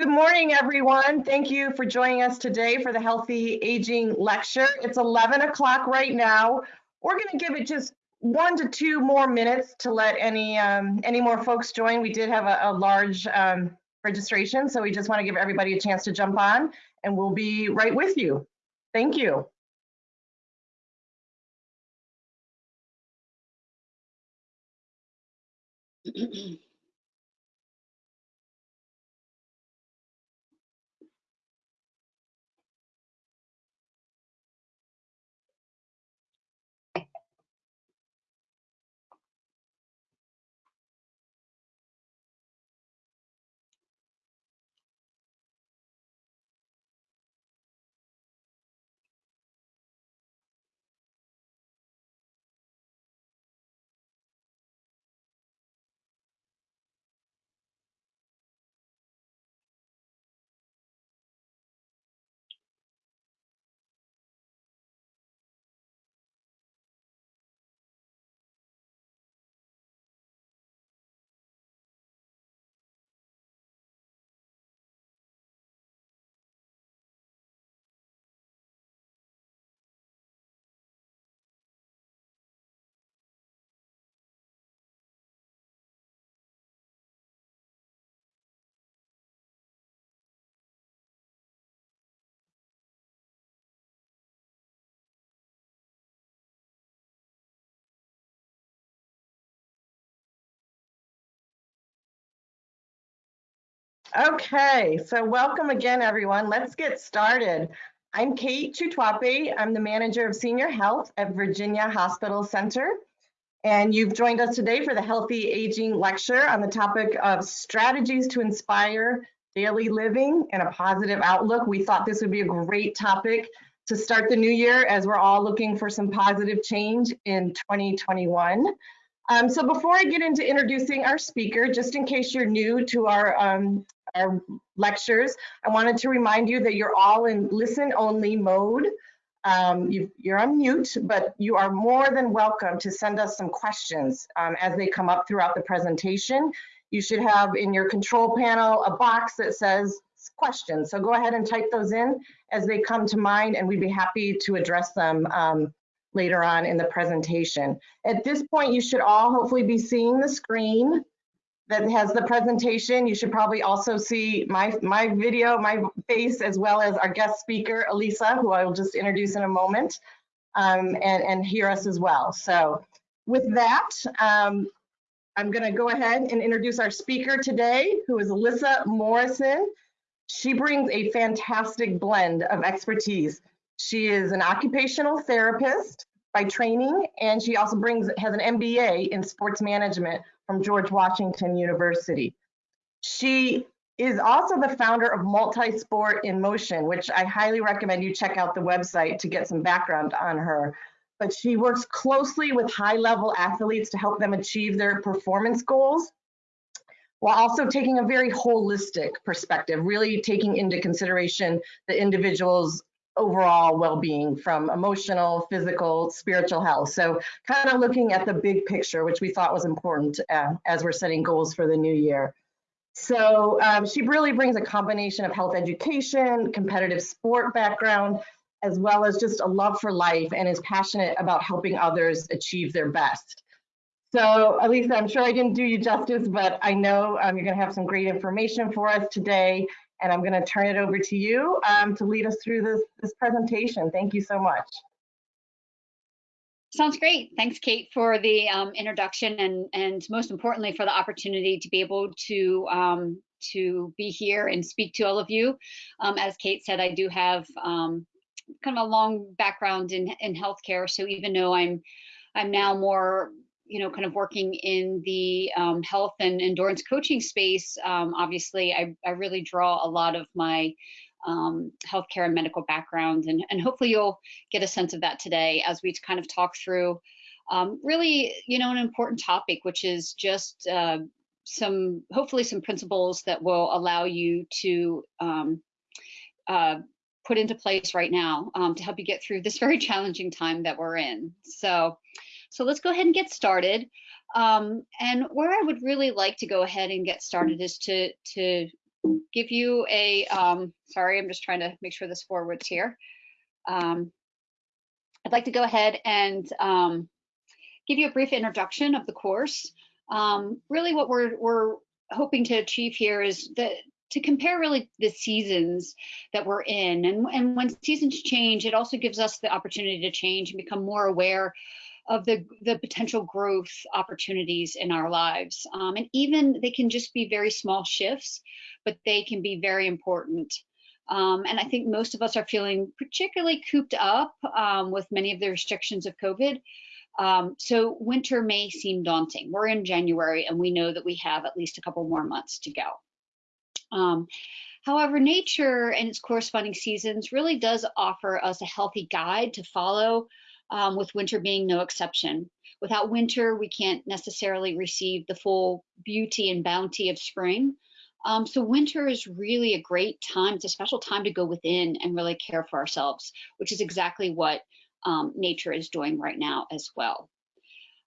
Good morning, everyone. Thank you for joining us today for the Healthy Aging Lecture. It's 11 o'clock right now. We're going to give it just one to two more minutes to let any um, any more folks join. We did have a, a large um, registration, so we just want to give everybody a chance to jump on, and we'll be right with you. Thank you. Okay, so welcome again, everyone. Let's get started. I'm Kate Chutwape. I'm the manager of senior health at Virginia Hospital Center. And you've joined us today for the Healthy Aging Lecture on the topic of strategies to inspire daily living and a positive outlook. We thought this would be a great topic to start the new year as we're all looking for some positive change in 2021. Um, so before I get into introducing our speaker, just in case you're new to our um, our lectures. I wanted to remind you that you're all in listen only mode. Um, you, are on mute, but you are more than welcome to send us some questions um, as they come up throughout the presentation. You should have in your control panel a box that says questions. So go ahead and type those in as they come to mind and we'd be happy to address them um, later on in the presentation. At this point, you should all hopefully be seeing the screen that has the presentation. You should probably also see my, my video, my face, as well as our guest speaker, Elisa, who I will just introduce in a moment, um, and, and hear us as well. So with that, um, I'm gonna go ahead and introduce our speaker today, who is Alyssa Morrison. She brings a fantastic blend of expertise. She is an occupational therapist by training, and she also brings has an MBA in sports management from George Washington University. She is also the founder of Multisport in Motion, which I highly recommend you check out the website to get some background on her. But she works closely with high level athletes to help them achieve their performance goals while also taking a very holistic perspective, really taking into consideration the individual's overall well-being from emotional, physical, spiritual health. So kind of looking at the big picture, which we thought was important uh, as we're setting goals for the new year. So um, she really brings a combination of health education, competitive sport background, as well as just a love for life and is passionate about helping others achieve their best. So Elisa, I'm sure I didn't do you justice, but I know um, you're gonna have some great information for us today and I'm going to turn it over to you um, to lead us through this, this presentation. Thank you so much. Sounds great. Thanks, Kate, for the um, introduction and, and most importantly, for the opportunity to be able to um, to be here and speak to all of you. Um, as Kate said, I do have um, kind of a long background in, in healthcare. So even though I'm I'm now more you know, kind of working in the um, health and endurance coaching space, um, obviously, I, I, really draw a lot of my um, healthcare and medical background, and, and hopefully you'll get a sense of that today as we kind of talk through um, really, you know, an important topic, which is just uh, some, hopefully some principles that will allow you to um, uh, put into place right now um, to help you get through this very challenging time that we're in. So so let's go ahead and get started. Um, and where I would really like to go ahead and get started is to, to give you a, um, sorry, I'm just trying to make sure this forwards here. Um, I'd like to go ahead and um, give you a brief introduction of the course. Um, really what we're, we're hoping to achieve here is that to compare really the seasons that we're in. And, and when seasons change, it also gives us the opportunity to change and become more aware of the, the potential growth opportunities in our lives. Um, and even they can just be very small shifts, but they can be very important. Um, and I think most of us are feeling particularly cooped up um, with many of the restrictions of COVID. Um, so winter may seem daunting. We're in January and we know that we have at least a couple more months to go. Um, however, nature and its corresponding seasons really does offer us a healthy guide to follow, um, with winter being no exception. Without winter, we can't necessarily receive the full beauty and bounty of spring. Um, so winter is really a great time. It's a special time to go within and really care for ourselves, which is exactly what um, nature is doing right now as well.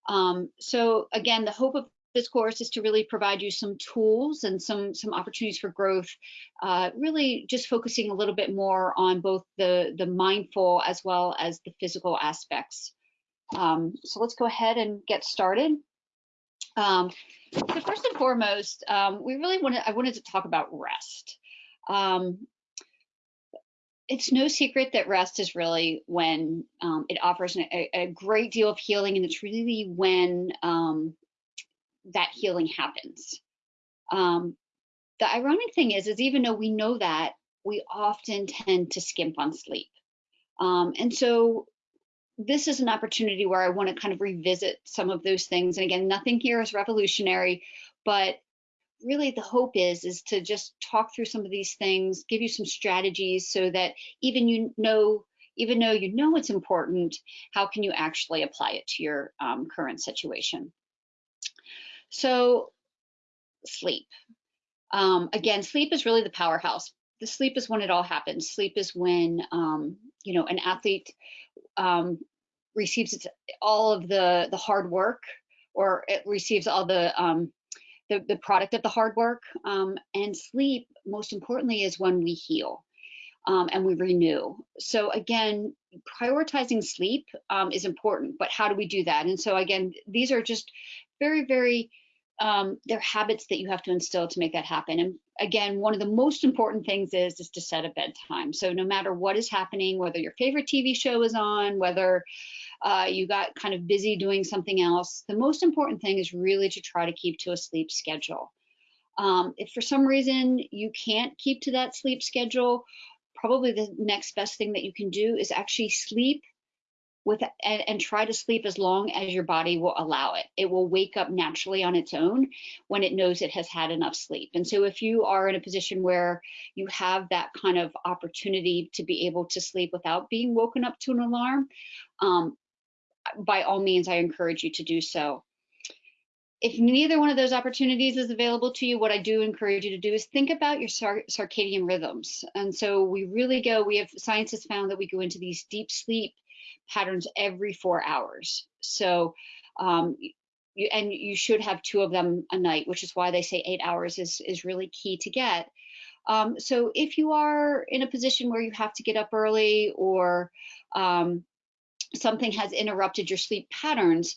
Um, so again, the hope of this course is to really provide you some tools and some some opportunities for growth uh, really just focusing a little bit more on both the the mindful as well as the physical aspects. Um, so let's go ahead and get started. Um, so first and foremost um, we really wanted i wanted to talk about rest. Um, it's no secret that rest is really when um, it offers a, a, great deal of healing and it's really when um, that healing happens. Um, the ironic thing is, is even though we know that, we often tend to skimp on sleep. Um, and so this is an opportunity where I want to kind of revisit some of those things. And again, nothing here is revolutionary, but really the hope is is to just talk through some of these things, give you some strategies so that even you know, even though you know it's important, how can you actually apply it to your um, current situation? So sleep. Um, again, sleep is really the powerhouse. The sleep is when it all happens. Sleep is when, um, you know, an athlete um, receives all of the, the hard work or it receives all the, um, the, the product of the hard work. Um, and sleep, most importantly, is when we heal. Um, and we renew. So again, prioritizing sleep is important, but how do we do that? And so again, these are just very, very um, they're habits that you have to instill to make that happen. And again, one of the most important things is is to set a bedtime. So no matter what is happening, whether your favorite TV show is on, whether uh, you got kind of busy doing something else, the most important thing is really to try to keep to a sleep schedule. Um, if for some reason you can't keep to that sleep schedule, probably the next best thing that you can do is actually sleep with and, and, try to sleep as long as your body will allow it. It will wake up naturally on its own when it knows it has had enough sleep. And so if you are in a position where you have that kind of opportunity to be able to sleep without being woken up to an alarm, um, by all means, I encourage you to do so. If neither one of those opportunities is available to you, what I do encourage you to do is think about your circadian rhythms. And so we really go, we have science has found that we go into these deep sleep patterns every four hours. So, um, you, and you should have two of them a night, which is why they say eight hours is, is really key to get. Um, so if you are in a position where you have to get up early or um, something has interrupted your sleep patterns,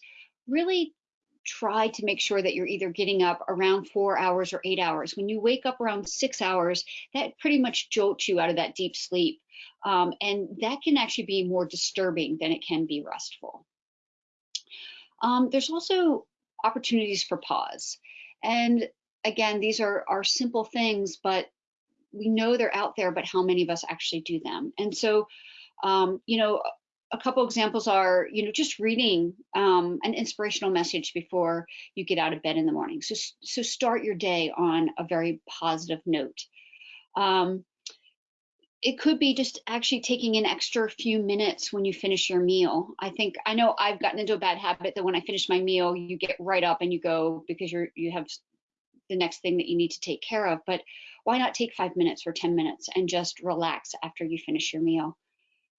really try to make sure that you're either getting up around four hours or eight hours. When you wake up around six hours, that pretty much jolts you out of that deep sleep. Um, and that can actually be more disturbing than it can be restful. Um, there's also opportunities for pause. And again, these are, are simple things, but we know they're out there, but how many of us actually do them? And so, um, you know, a couple examples are, you know, just reading um, an inspirational message before you get out of bed in the morning. So, so start your day on a very positive note. Um, it could be just actually taking an extra few minutes when you finish your meal. I think I know I've gotten into a bad habit that when I finish my meal, you get right up and you go because you're you have the next thing that you need to take care of. But why not take five minutes or 10 minutes and just relax after you finish your meal?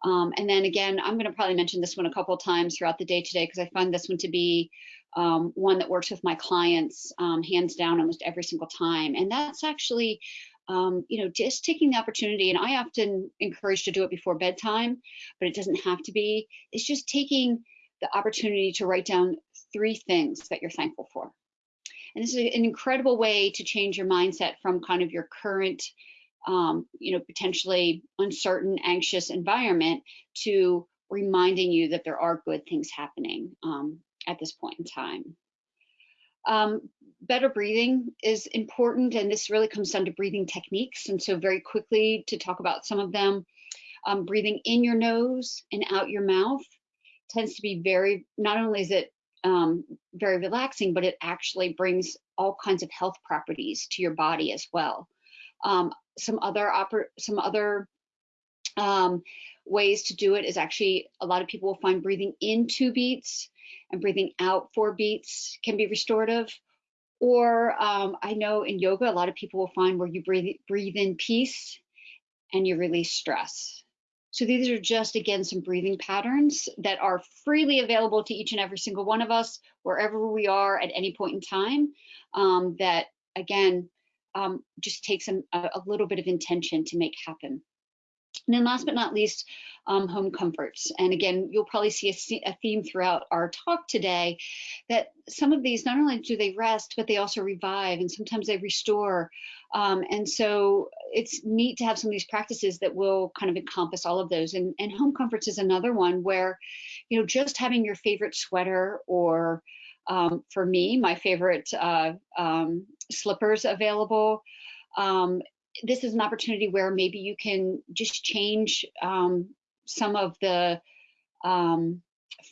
Um, and then again, I'm going to probably mention this one a couple times throughout the day today because I find this one to be um, one that works with my clients um, hands down almost every single time. And that's actually um, you know, just taking the opportunity, and I often encourage to do it before bedtime, but it doesn't have to be. It's just taking the opportunity to write down three things that you're thankful for. And this is an incredible way to change your mindset from kind of your current, um, you know, potentially uncertain, anxious environment to reminding you that there are good things happening um, at this point in time. Um, better breathing is important, and this really comes down to breathing techniques. And so, very quickly to talk about some of them, um, breathing in your nose and out your mouth tends to be very, not only is it um, very relaxing, but it actually brings all kinds of health properties to your body as well. Um, some other some other um, ways to do it is actually a lot of people will find breathing in two beats and breathing out four beats can be restorative. Or um, I know in yoga, a lot of people will find where you breathe, breathe in peace and you release stress. So these are just, again, some breathing patterns that are freely available to each and every single one of us, wherever we are at any point in time, um, that, again, um, just takes a, a little bit of intention to make happen. And then last but not least, um, home comforts. And again, you'll probably see a, a, theme throughout our talk today that some of these, not only do they rest, but they also revive and sometimes they restore. Um, and so it's neat to have some of these practices that will kind of encompass all of those. And, and home comforts is another one where, you know, just having your favorite sweater or um, for me, my favorite uh, um, slippers available um, this is an opportunity where maybe you can just change um, some of the um,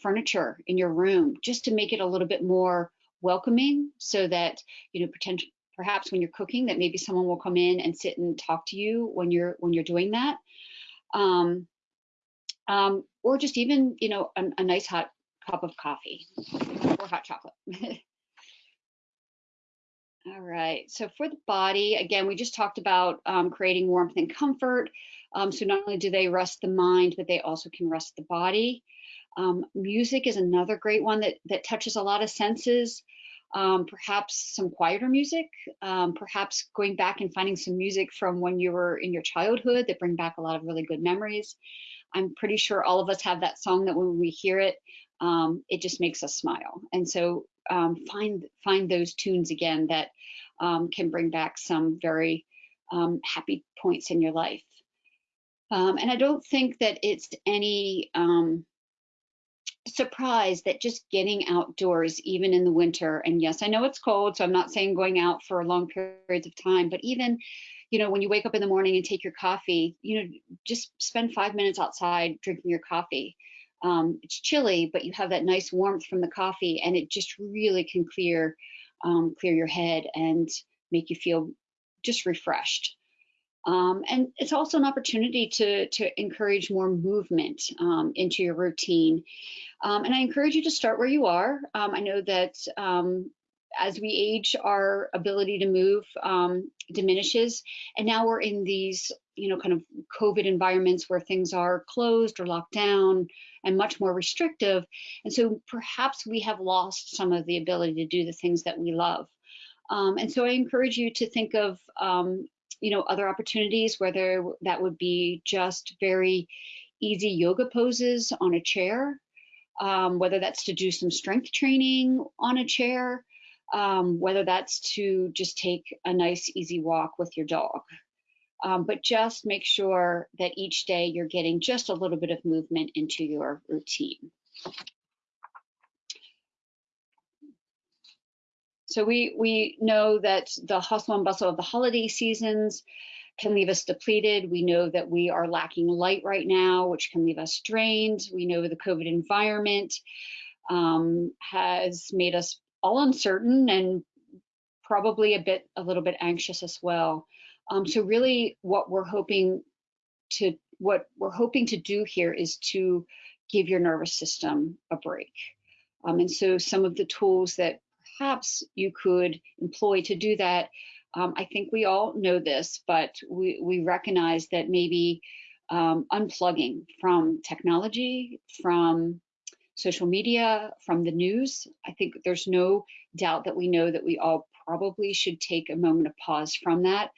furniture in your room just to make it a little bit more welcoming so that you know potential perhaps when you're cooking that maybe someone will come in and sit and talk to you when you're when you're doing that. Um, um, or just even you know a, a nice hot cup of coffee or hot chocolate All right, so for the body, again, we just talked about um, creating warmth and comfort. Um, so not only do they rest the mind, but they also can rest the body. Um, music is another great one that, that touches a lot of senses. Um, perhaps some quieter music, um, perhaps going back and finding some music from when you were in your childhood that bring back a lot of really good memories. I'm pretty sure all of us have that song that when we hear it, um, it just makes us smile. And so um, find find those tunes again that um, can bring back some very um, happy points in your life. Um, and I don't think that it's any um, surprise that just getting outdoors, even in the winter, and yes, I know it's cold, so I'm not saying going out for long periods of time, but even you know, when you wake up in the morning and take your coffee, you know, just spend five minutes outside drinking your coffee um, it's chilly, but you have that nice warmth from the coffee, and it just really can clear um, clear your head and make you feel just refreshed. Um, and it's also an opportunity to to encourage more movement um, into your routine. Um, and I encourage you to start where you are. Um, I know that as we age, our ability to move um, diminishes. And now we're in these, you know, kind of COVID environments where things are closed or locked down and much more restrictive. And so perhaps we have lost some of the ability to do the things that we love. Um, and so I encourage you to think of, um, you know, other opportunities, whether that would be just very easy yoga poses on a chair, um, whether that's to do some strength training on a chair, um, whether that's to just take a nice easy walk with your dog. Um, but just make sure that each day you're getting just a little bit of movement into your routine. So we, we know that the hustle and bustle of the holiday seasons can leave us depleted. We know that we are lacking light right now, which can leave us drained. We know the COVID environment um, has made us all uncertain and probably a bit a little bit anxious as well. Um, so really what we're hoping to what we're hoping to do here is to give your nervous system a break. Um, and so some of the tools that perhaps you could employ to do that, um, I think we all know this, but we, we recognize that maybe um, unplugging from technology, from social media, from the news. I think there's no doubt that we know that we all probably should take a moment of pause from that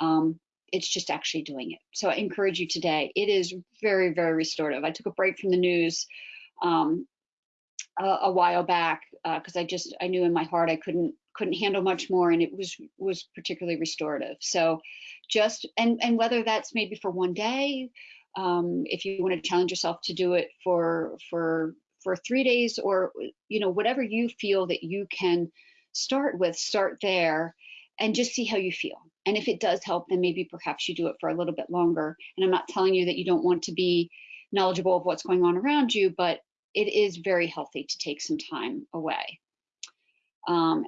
Um, it's just actually doing it. So I encourage you today. It is very, very restorative. I took a break from the news um, a, a, while back because uh, I just I knew in my heart I couldn't couldn't handle much more, and it was was particularly restorative. So just and and whether that's maybe for one day, um, if you want to challenge yourself to do it for for for three days or you know whatever you feel that you can start with start there and just see how you feel. And if it does help then maybe perhaps you do it for a little bit longer. And i'm not telling you that you don't want to be knowledgeable of what's going on around you but it is very healthy to take some time away. Um,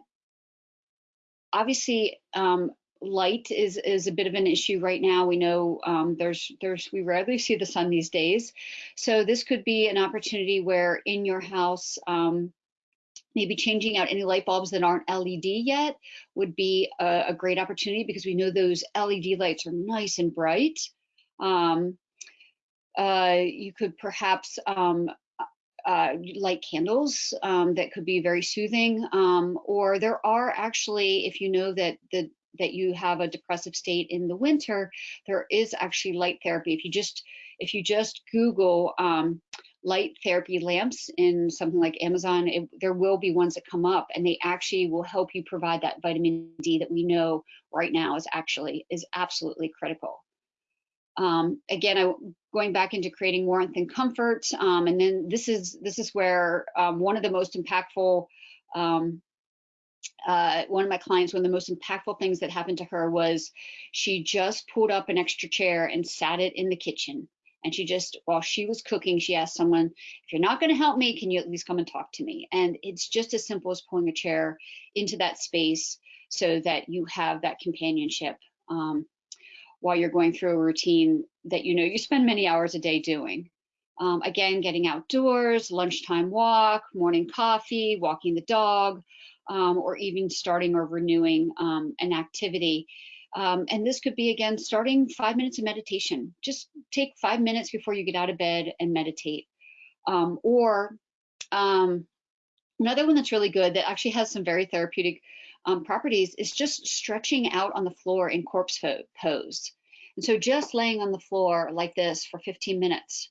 obviously um, light is is a bit of an issue right now. We know um, there's there's we rarely see the sun these days, so this could be an opportunity where in your house. Um, maybe changing out any light bulbs that aren't LED yet would be a, a great opportunity because we know those LED lights are nice and bright. Um, uh, you could perhaps um, uh, light candles um, that could be very soothing. Um, or there are actually, if you know that the that you have a depressive state in the winter, there is actually light therapy. If you just if you just Google um, light therapy lamps in something like Amazon, it, there will be ones that come up, and they actually will help you provide that vitamin D that we know right now is actually is absolutely critical. Um, again, I, going back into creating warmth and comfort, um, and then this is this is where um, one of the most impactful um, uh, one of my clients, one of the most impactful things that happened to her was she just pulled up an extra chair and sat it in the kitchen. And she just, while she was cooking, she asked someone, if you're not going to help me, can you at least come and talk to me? And it's just as simple as pulling a chair into that space so that you have that companionship um, while you're going through a routine that you know you spend many hours a day doing. Um, again, getting outdoors, lunchtime walk, morning coffee, walking the dog, um, or even starting or renewing um, an activity. Um, and this could be, again, starting five minutes of meditation. Just take five minutes before you get out of bed and meditate. Um, or um, another one that's really good that actually has some very therapeutic um, properties is just stretching out on the floor in corpse pose. And so just laying on the floor like this for 15 minutes.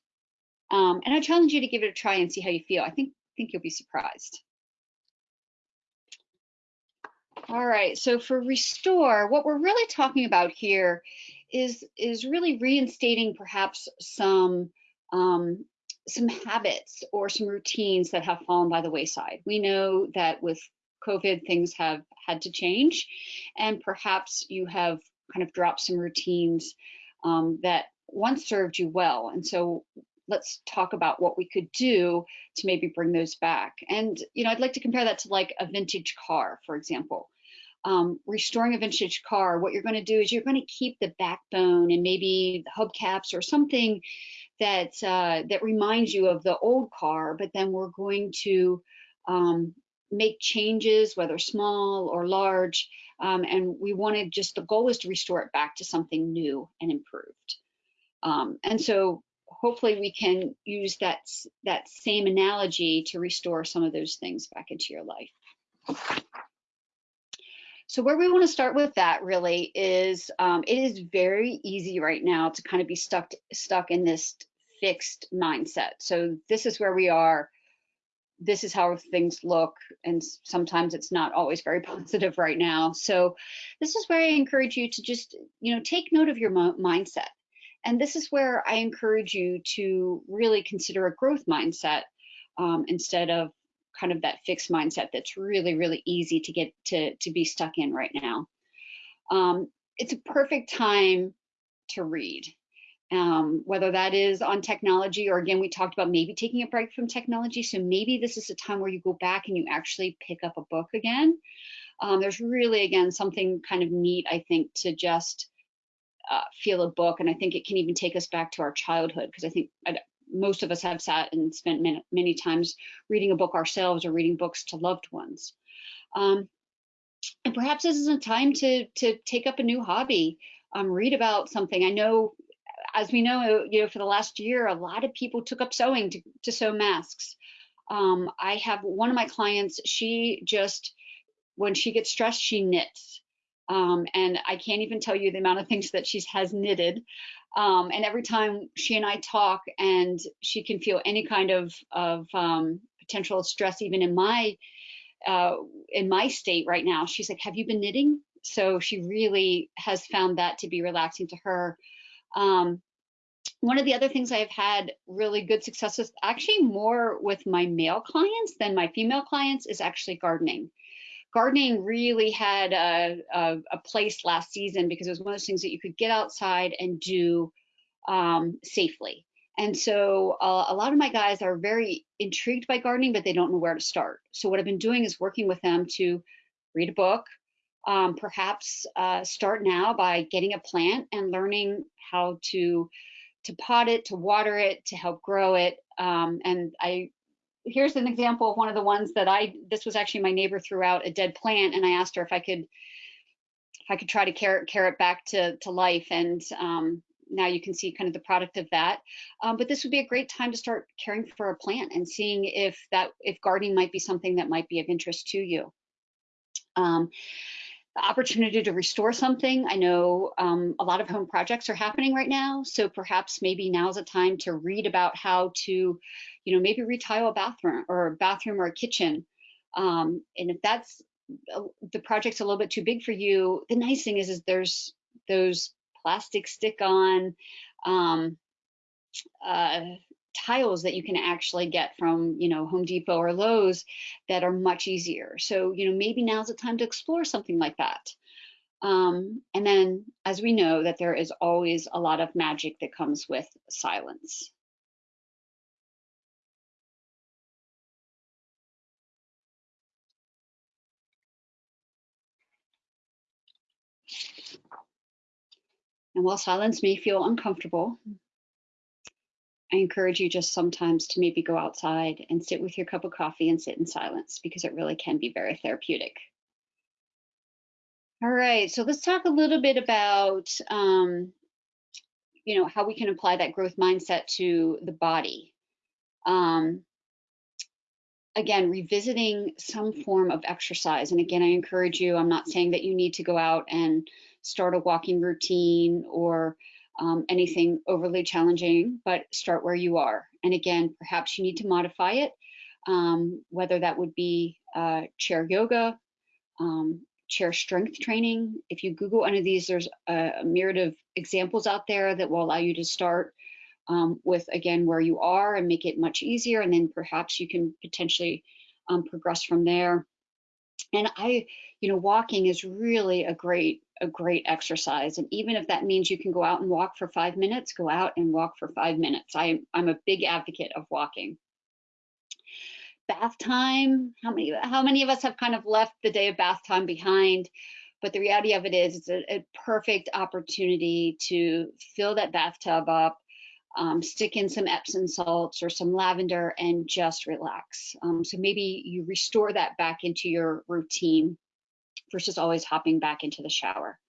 and I challenge you to give it a try and see how you feel. I think think you'll be surprised. All right, so for restore, what we're really talking about here is is really reinstating perhaps some um, some habits or some routines that have fallen by the wayside. We know that with COVID, things have had to change, and perhaps you have kind of dropped some routines um, that once served you well. And so let's talk about what we could do to maybe bring those back. And, you know, I'd like to compare that to like a vintage car, for example um, restoring a vintage car, what you're going to do is you're going to keep the backbone and maybe the hubcaps or something that uh, that reminds you of the old car, but then we're going to um, make changes, whether small or large, um, and we want to just the goal is to restore it back to something new and improved. Um, and so hopefully we can use that that same analogy to restore some of those things back into your life. So where we want to start with that really is um, it is very easy right now to kind of be stuck stuck in this fixed mindset. So this is where we are. This is how things look, and sometimes it's not always very positive right now. So this is where I encourage you to just you know take note of your mindset, and this is where I encourage you to really consider a growth mindset um, instead of kind of that fixed mindset that's really, really easy to get to, to be stuck in right now. Um, it's a perfect time to read. Um, whether that is on technology or again, we talked about maybe taking a break from technology. So maybe this is a time where you go back and you actually pick up a book again. Um, there's really, again, something kind of neat, I think, to just uh, feel a book. And I think it can even take us back to our childhood because I think I, most of us have sat and spent many, many times reading a book ourselves or reading books to loved ones. Um, and perhaps this is a time to to take up a new hobby, um, read about something. I know, as we know, you know, for the last year, a lot of people took up sewing to, to sew masks. Um, I have one of my clients, she just, when she gets stressed, she knits. Um, and I can't even tell you the amount of things that she has knitted. Um, and every time she and I talk and she can feel any kind of, of um, potential stress, even in my, uh, in my state right now, she's like, have you been knitting? So she really has found that to be relaxing to her. Um, one of the other things I've had really good success with, actually more with my male clients than my female clients, is actually gardening. Gardening really had a, a, a place last season because it was one of those things that you could get outside and do um, safely. And so uh, a lot of my guys are very intrigued by gardening, but they don't know where to start. So what I've been doing is working with them to read a book, um, perhaps uh, start now by getting a plant and learning how to to pot it, to water it, to help grow it. Um, and I here's an example of one of the ones that I this was actually my neighbor threw out a dead plant, and I asked her if I could if I could try to care, care it back to to life. And um, now you can see kind of the product of that. Um, but this would be a great time to start caring for a plant and seeing if that if gardening might be something that might be of interest to you. Um, the opportunity to restore something. I know um, a lot of home projects are happening right now, so perhaps maybe now's a time to read about how to, you know, maybe retile a bathroom or a bathroom or a kitchen. Um, and if that's uh, the project's a little bit too big for you, the nice thing is, is there's those plastic stick-on um, uh, tiles that you can actually get from, you know, Home Depot or Lowe's that are much easier. So, you know, maybe now's the time to explore something like that. Um, and then, as we know, that there is always a lot of magic that comes with silence. And while silence may feel uncomfortable, I encourage you just sometimes to maybe go outside and sit with your cup of coffee and sit in silence because it really can be very therapeutic. All right, so let's talk a little bit about, um, you know, how we can apply that growth mindset to the body. Um, again, revisiting some form of exercise. And again, I encourage you, I'm not saying that you need to go out and start a walking routine or um, anything overly challenging, but start where you are. And again, perhaps you need to modify it, um, whether that would be uh, chair yoga, um, chair strength training. If you Google any of these, there's a, a myriad of examples out there that will allow you to start um, with, again, where you are and make it much easier. And then perhaps you can potentially um, progress from there. And I, you know, walking is really a great a great exercise. And even if that means you can go out and walk for five minutes, go out and walk for five minutes. I, I'm a big advocate of walking. Bath time, how many, how many of us have kind of left the day of bath time behind? But the reality of it is it's a, a perfect opportunity to fill that bathtub up, um, stick in some Epsom salts or some lavender and just relax. Um, so maybe you restore that back into your routine versus always hopping back into the shower.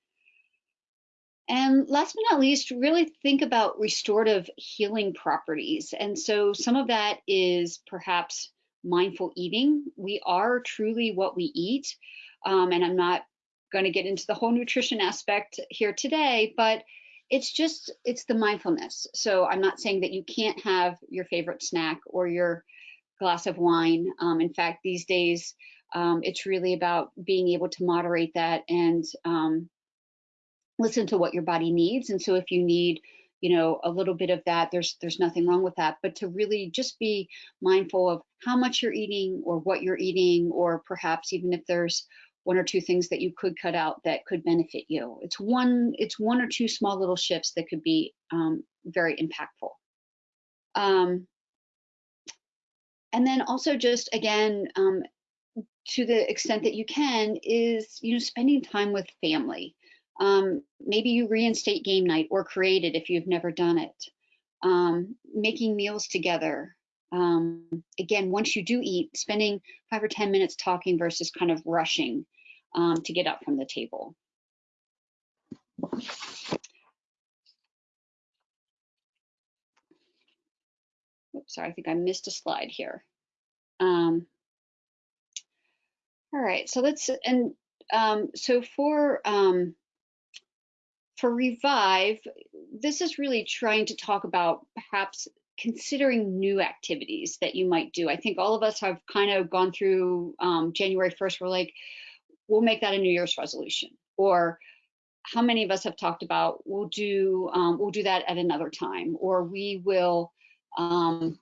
And last but not least, really think about restorative healing properties. And so some of that is perhaps mindful eating. We are truly what we eat. Um, and I'm not going to get into the whole nutrition aspect here today, but it's just, it's the mindfulness. So I'm not saying that you can't have your favorite snack or your glass of wine. Um, in fact, these days, um, it's really about being able to moderate that and um, listen to what your body needs. And so if you need, you know, a little bit of that, there's there's nothing wrong with that. But to really just be mindful of how much you're eating or what you're eating, or perhaps even if there's one or two things that you could cut out that could benefit you. It's one it's one or two small little shifts that could be um, very impactful. Um, and then also just again um, to the extent that you can is you know spending time with family. Um, maybe you reinstate game night or create it if you've never done it. Um, making meals together. Um, again once you do eat spending five or ten minutes talking versus kind of rushing um, to get up from the table Oops, sorry, I think I missed a slide here. Um, all right, so let's, and um, so for um, for Revive, this is really trying to talk about perhaps considering new activities that you might do. I think all of us have kind of gone through um, January 1st. We're like, we'll make that a New Year's resolution. Or how many of us have talked about we'll do um, we'll do that at another time, or we will um,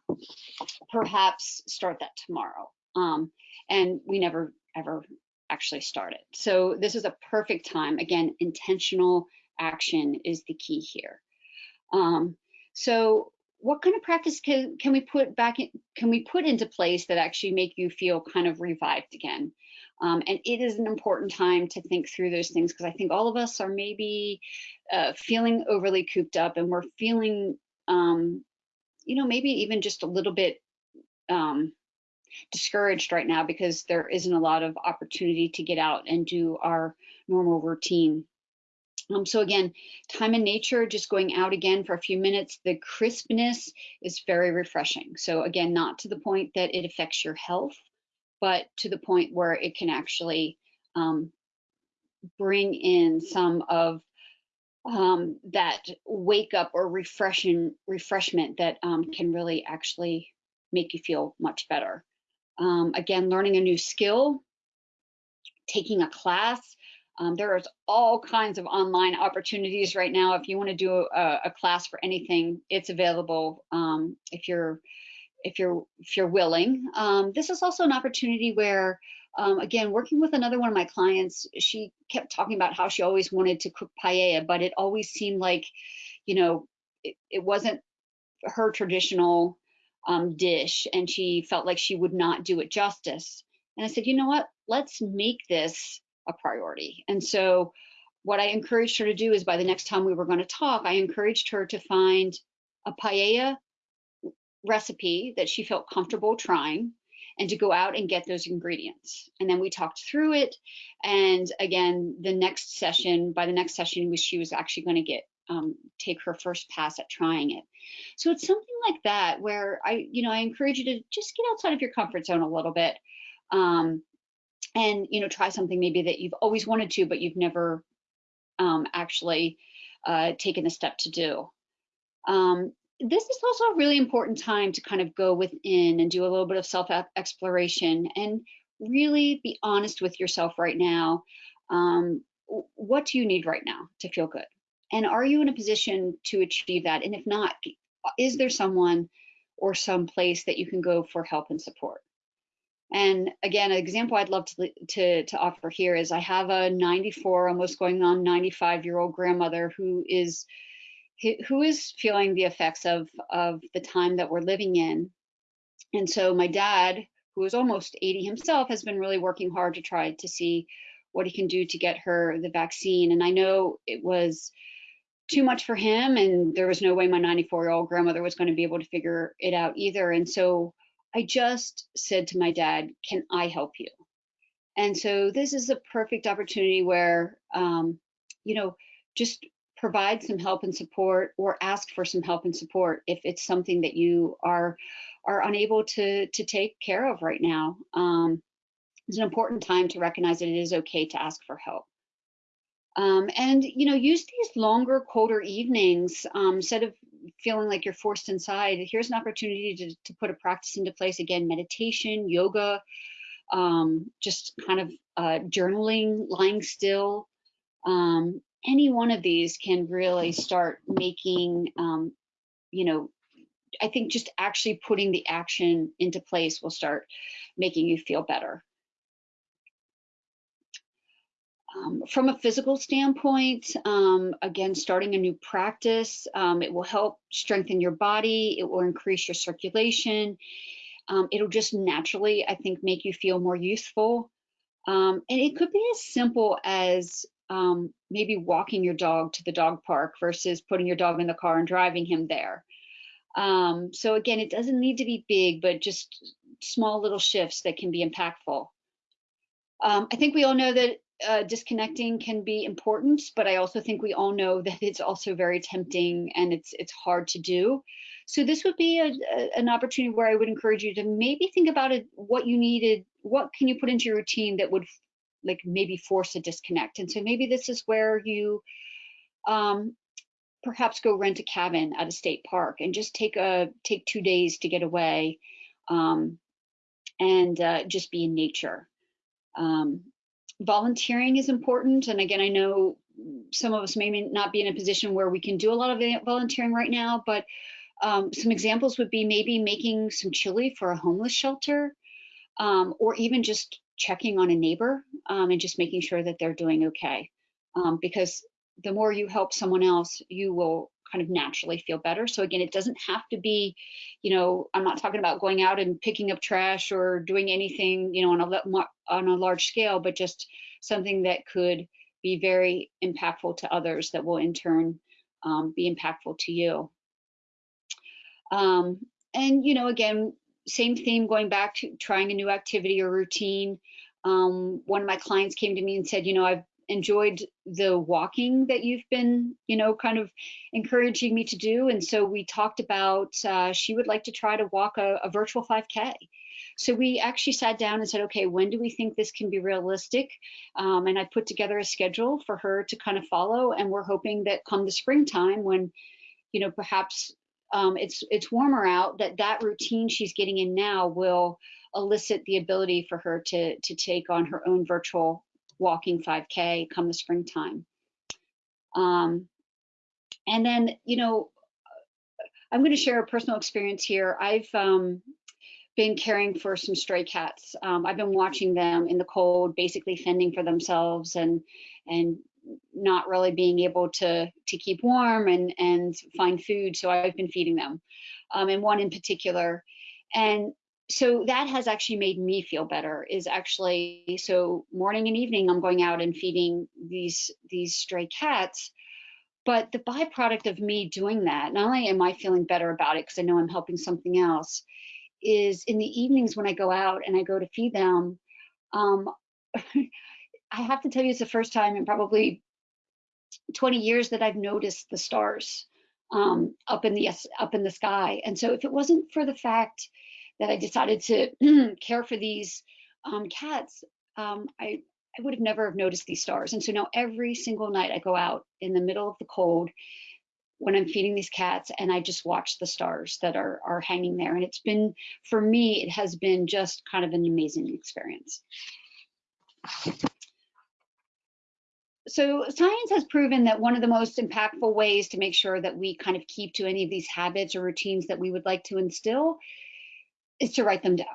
perhaps start that tomorrow. Um, and we never ever actually started. So this is a perfect time. Again, intentional action is the key here. Um, so what kind of practice can, can we put back in, can we put into place that actually make you feel kind of revived again? Um, and it is an important time to think through those things because I think all of us are maybe uh, feeling overly cooped up and we're feeling, um, you know, maybe even just a little bit um, discouraged right now because there isn't a lot of opportunity to get out and do our normal routine. Um, so again, time in nature, just going out again for a few minutes, the crispness is very refreshing. So again, not to the point that it affects your health, but to the point where it can actually um, bring in some of um, that wake up or refreshing refreshment that um, can really actually make you feel much better. Um, again, learning a new skill, taking a class, um, there's all kinds of online opportunities right now. If you want to do a, a, class for anything, it's available um, if you're if you're if you're willing. Um, this is also an opportunity where, um, again, working with another one of my clients, she kept talking about how she always wanted to cook paella, but it always seemed like, you know, it, it wasn't her traditional um, dish, and she felt like she would not do it justice. And I said, you know what? Let's make this a priority. And so what I encouraged her to do is by the next time we were going to talk, I encouraged her to find a paella recipe that she felt comfortable trying and to go out and get those ingredients. And then we talked through it. And again, the next session, by the next session, she was actually going to get um, take her first pass at trying it. So it's something like that where I, you know, I encourage you to just get outside of your comfort zone a little bit. Um, and you know try something maybe that you've always wanted to but you've never um, actually uh, taken the step to do um, this is also a really important time to kind of go within and do a little bit of self exploration and really be honest with yourself right now. Um, what do you need right now to feel good? And are you in a position to achieve that? And if not is there someone or some place that you can go for help and support? And again, an example I'd love to, to, to offer here is I have a 94, almost going on 95 year old grandmother who is who is feeling the effects of of the time that we're living in. And so my dad, who is almost 80 himself, has been really working hard to try to see what he can do to get her the vaccine. And I know it was too much for him, and there was no way my 94 year old grandmother was going to be able to figure it out either. And so I just said to my dad, Can I help you? And so this is a perfect opportunity where, um, you know, just provide some help and support or ask for some help and support if it's something that you are are unable to to take care of right now. Um, it's an important time to recognize that it is okay to ask for help. Um, and you know, use these longer, colder evenings um, instead of feeling like you're forced inside, here's an opportunity to, to put a practice into place. Again, meditation, yoga, um, just kind of uh, journaling, lying still. Um, any one of these can really start making, um, you know, I think just actually putting the action into place will start making you feel better. Um, from a physical standpoint, um, again, starting a new practice, um, it will help strengthen your body, it will increase your circulation, um, it'll just naturally, I think, make you feel more useful. Um, and it could be as simple as um, maybe walking your dog to the dog park versus putting your dog in the car and driving him there. so again, it doesn't need to be big, but just small little shifts that can be impactful. I think we all know that uh, disconnecting can be important, but I also think we all know that it's also very tempting and it's it's hard to do. So this would be a, a, an opportunity where I would encourage you to maybe think about it, what you needed, what can you put into your routine that would like maybe force a disconnect. And so maybe this is where you um, perhaps go rent a cabin at a state park and just take a take two days to get away um, and uh, just be in nature. Um, volunteering is important. And again, I know some of us may not be in a position where we can do a lot of volunteering right now, but um, some examples would be maybe making some chili for a homeless shelter, um, or even just checking on a neighbor um, and just making sure that they're doing okay. Um, because the more you help someone else, you will kind of naturally feel better. So again, it doesn't have to be, you know, I'm not talking about going out and picking up trash or doing anything, you know, on a on a large scale, but just something that could be very impactful to others that will in turn um, be impactful to you. Um, and you know, again, same theme going back to trying a new activity or routine. Um, one of my clients came to me and said, you know, I've enjoyed the walking that you've been, you know, kind of encouraging me to do. And so we talked about uh, she would like to try to walk a, a, virtual 5K. So we actually sat down and said, okay, when do we think this can be realistic? Um, and I put together a schedule for her to kind of follow. And we're hoping that come the springtime when, you know, perhaps um, it's it's warmer out, that that routine she's getting in now will elicit the ability for her to to take on her own virtual walking 5K come the springtime. Um, and then, you know, I'm going to share a personal experience here. I've um, been caring for some stray cats. Um, I've been watching them in the cold, basically fending for themselves and and not really being able to to keep warm and and find food. So I've been feeding them, um, and one in particular. And so that has actually made me feel better is actually so morning and evening i'm going out and feeding these these stray cats but the byproduct of me doing that not only am i feeling better about it because i know i'm helping something else is in the evenings when i go out and i go to feed them um, i have to tell you it's the first time in probably 20 years that i've noticed the stars um, up in the up in the sky and so if it wasn't for the fact that I decided to care for these um, cats, um, I, I would have never have noticed these stars. And so now every single night I go out in the middle of the cold when I'm feeding these cats and I just watch the stars that are, are hanging there. And it's been, for me, it has been just kind of an amazing experience. So science has proven that one of the most impactful ways to make sure that we kind of keep to any of these habits or routines that we would like to instill is to write them down.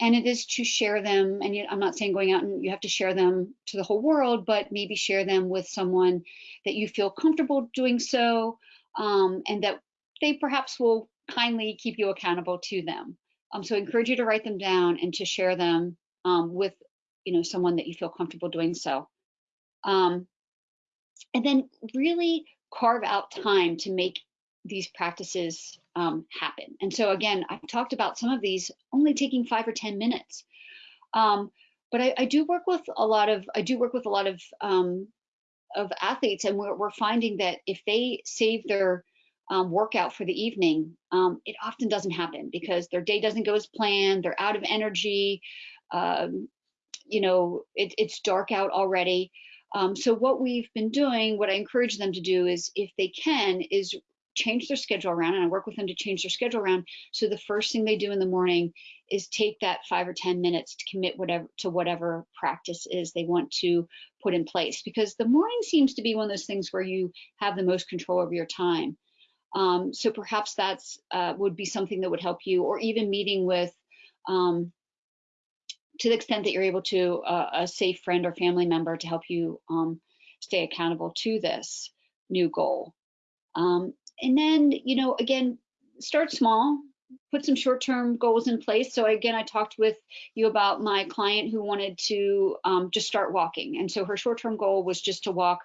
And it is to share them. And I'm not saying going out and you have to share them to the whole world, but maybe share them with someone that you feel comfortable doing so, um, and that they perhaps will kindly keep you accountable to them. Um, so I encourage you to write them down and to share them um, with, you know, someone that you feel comfortable doing so. Um, and then really carve out time to make these practices um, happen. And so again, I've talked about some of these only taking five or 10 minutes. Um, but I, I, do work with a lot of, I do work with a lot of, um, of athletes and we're, we're, finding that if they save their um, workout for the evening, um, it often doesn't happen because their day doesn't go as planned, they're out of energy, um, you know, it, it's dark out already. Um, so what we've been doing, what I encourage them to do is, if they can, is change their schedule around and I work with them to change their schedule around. So the first thing they do in the morning is take that five or 10 minutes to commit whatever to whatever practice is they want to put in place because the morning seems to be one of those things where you have the most control over your time. Um, so perhaps that's uh, would be something that would help you or even meeting with um, to the extent that you're able to uh, a safe friend or family member to help you um, stay accountable to this new goal. Um, and then, you know, again, start small, put some short-term goals in place. So again, I talked with you about my client who wanted to um, just start walking. And so her short-term goal was just to walk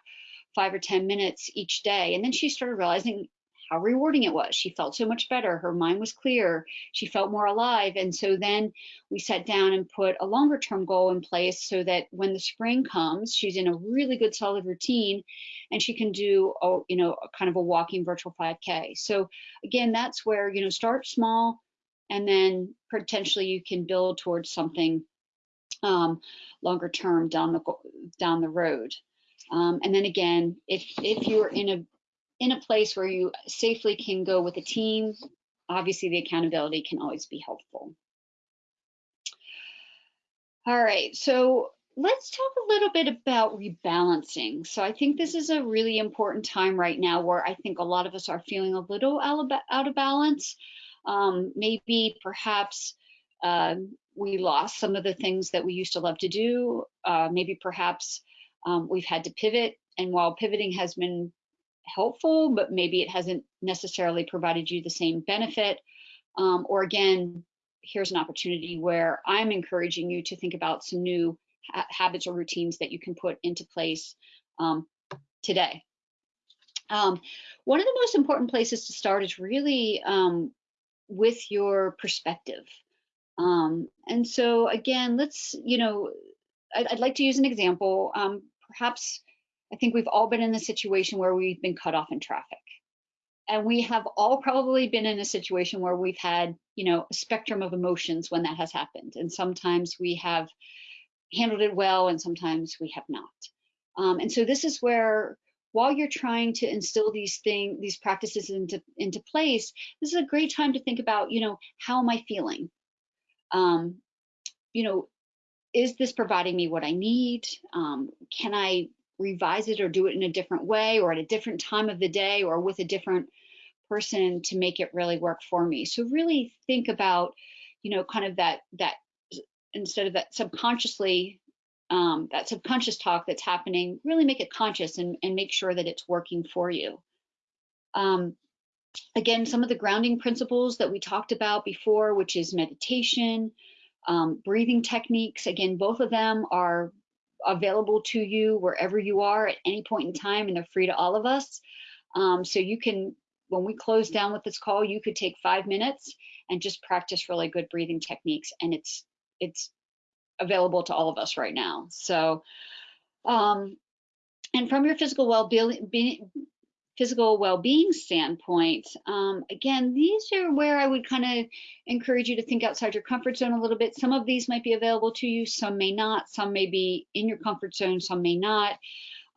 five or 10 minutes each day. And then she started realizing how rewarding it was. She felt so much better. Her mind was clear. She felt more alive. And so then we sat down and put a longer term goal in place so that when the spring comes, she's in a really good solid routine and she can do, a, you know, kind of a walking virtual 5K. So again, that's where, you know, start small and then potentially you can build towards something um, longer term down the down the road. Um, and then again, if if you're in a in a place where you safely can go with a team, obviously the accountability can always be helpful. All right, so let's talk a little bit about rebalancing. So I think this is a really important time right now where I think a lot of us are feeling a little out of balance. Um, maybe perhaps uh, we lost some of the things that we used to love to do. Uh, maybe perhaps um, we've had to pivot. And while pivoting has been helpful, but maybe it hasn't necessarily provided you the same benefit. Um, or again, here's an opportunity where I'm encouraging you to think about some new ha habits or routines that you can put into place um, today. Um, one of the most important places to start is really um, with your perspective. Um, and so again, let's, you know, I'd, I'd like to use an example. Um, perhaps I think we've all been in the situation where we've been cut off in traffic. And we have all probably been in a situation where we've had, you know, a spectrum of emotions when that has happened. And sometimes we have handled it well and sometimes we have not. Um, and so this is where while you're trying to instill these things, these practices into, into place, this is a great time to think about, you know, how am I feeling? Um, you know, is this providing me what I need? Um, can I revise it or do it in a different way or at a different time of the day or with a different person to make it really work for me? So really think about, you know, kind of that that instead of that subconsciously um, that subconscious talk that's happening, really make it conscious and, and make sure that it's working for you. Um, again, some of the grounding principles that we talked about before, which is meditation, um, breathing techniques. Again, both of them are available to you wherever you are at any point in time, and they're free to all of us. Um, so you can, when we close down with this call, you could take five minutes and just practice really good breathing techniques, and it's it's available to all of us right now. So, um, and from your physical well-being physical well-being standpoint, um, again, these are where I would kind of encourage you to think outside your comfort zone a little bit. Some of these might be available to you, some may not. Some may be in your comfort zone, some may not.